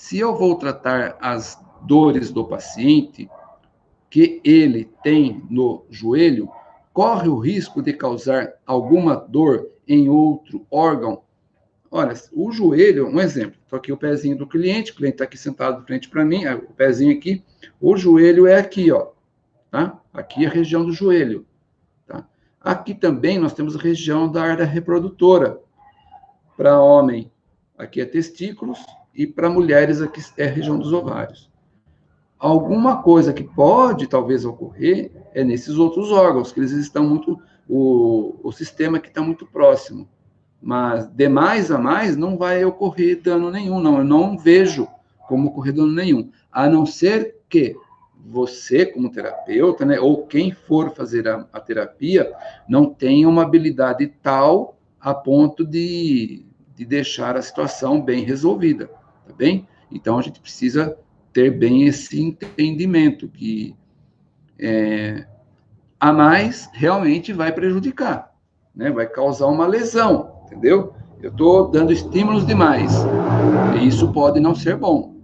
Se eu vou tratar as dores do paciente que ele tem no joelho, corre o risco de causar alguma dor em outro órgão? Olha, o joelho, um exemplo, estou aqui o pezinho do cliente, o cliente está aqui sentado de frente para mim, o pezinho aqui, o joelho é aqui, ó, tá? Aqui é a região do joelho, tá? Aqui também nós temos a região da área reprodutora. Para homem, aqui é testículos, e para mulheres aqui é a região dos ovários. Alguma coisa que pode talvez ocorrer é nesses outros órgãos, que eles estão muito, o, o sistema que está muito próximo. Mas de mais a mais não vai ocorrer dano nenhum, não. Eu não vejo como ocorrer dano nenhum. A não ser que você, como terapeuta, né, ou quem for fazer a, a terapia, não tenha uma habilidade tal a ponto de, de deixar a situação bem resolvida tá bem? Então, a gente precisa ter bem esse entendimento que é, a mais realmente vai prejudicar, né? Vai causar uma lesão, entendeu? Eu estou dando estímulos demais. E isso pode não ser bom.